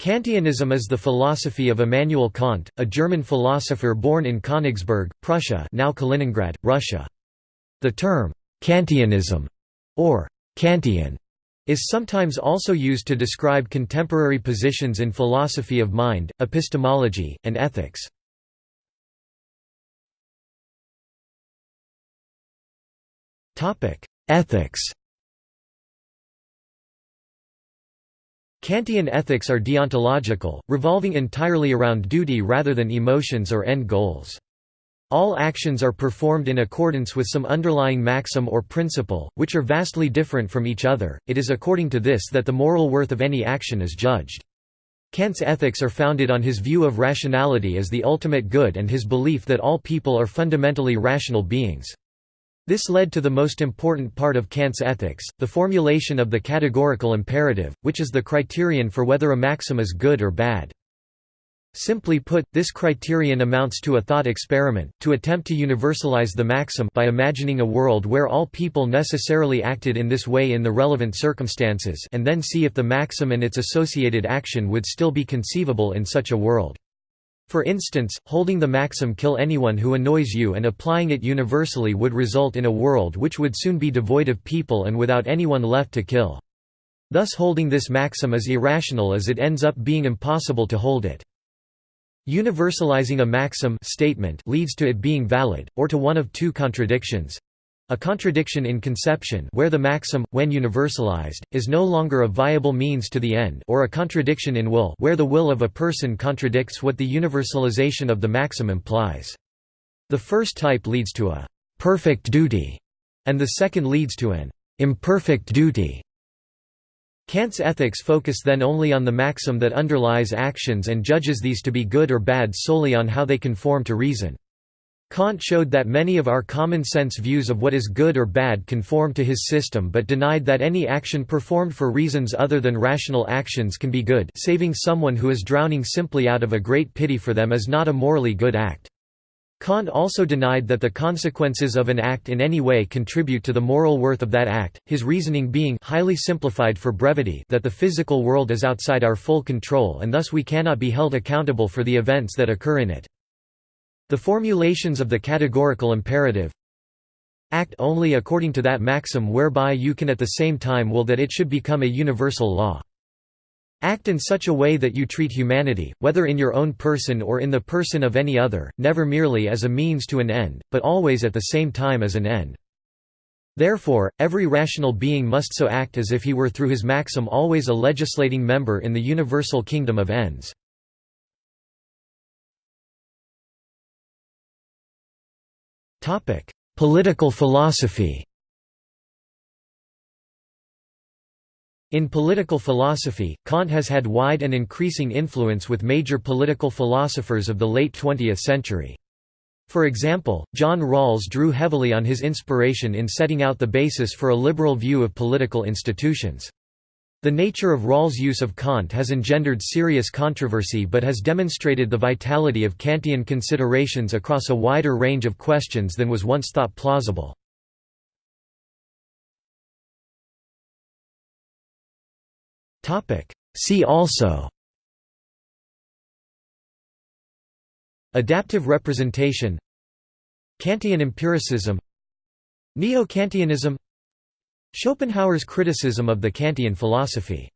Kantianism is the philosophy of Immanuel Kant, a German philosopher born in Königsberg, Prussia now Kaliningrad, Russia. The term, Kantianism, or Kantian, is sometimes also used to describe contemporary positions in philosophy of mind, epistemology, and ethics. Ethics Kantian ethics are deontological, revolving entirely around duty rather than emotions or end goals. All actions are performed in accordance with some underlying maxim or principle, which are vastly different from each other. It is according to this that the moral worth of any action is judged. Kant's ethics are founded on his view of rationality as the ultimate good and his belief that all people are fundamentally rational beings. This led to the most important part of Kant's ethics, the formulation of the categorical imperative, which is the criterion for whether a maxim is good or bad. Simply put, this criterion amounts to a thought experiment, to attempt to universalize the maxim by imagining a world where all people necessarily acted in this way in the relevant circumstances and then see if the maxim and its associated action would still be conceivable in such a world. For instance, holding the maxim kill anyone who annoys you and applying it universally would result in a world which would soon be devoid of people and without anyone left to kill. Thus holding this maxim is irrational as it ends up being impossible to hold it. Universalizing a maxim statement leads to it being valid, or to one of two contradictions. A contradiction in conception where the maxim, when universalized, is no longer a viable means to the end or a contradiction in will where the will of a person contradicts what the universalization of the maxim implies. The first type leads to a «perfect duty» and the second leads to an «imperfect duty». Kant's ethics focus then only on the maxim that underlies actions and judges these to be good or bad solely on how they conform to reason. Kant showed that many of our common-sense views of what is good or bad conform to his system but denied that any action performed for reasons other than rational actions can be good saving someone who is drowning simply out of a great pity for them is not a morally good act. Kant also denied that the consequences of an act in any way contribute to the moral worth of that act, his reasoning being highly simplified for brevity that the physical world is outside our full control and thus we cannot be held accountable for the events that occur in it. The formulations of the categorical imperative act only according to that maxim whereby you can at the same time will that it should become a universal law. Act in such a way that you treat humanity, whether in your own person or in the person of any other, never merely as a means to an end, but always at the same time as an end. Therefore, every rational being must so act as if he were through his maxim always a legislating member in the universal kingdom of ends. Topic: Political philosophy. In political philosophy, Kant has had wide and increasing influence with major political philosophers of the late 20th century. For example, John Rawls drew heavily on his inspiration in setting out the basis for a liberal view of political institutions. The nature of Rawls' use of Kant has engendered serious controversy but has demonstrated the vitality of Kantian considerations across a wider range of questions than was once thought plausible. See also Adaptive representation Kantian empiricism Neo-Kantianism Schopenhauer's criticism of the Kantian philosophy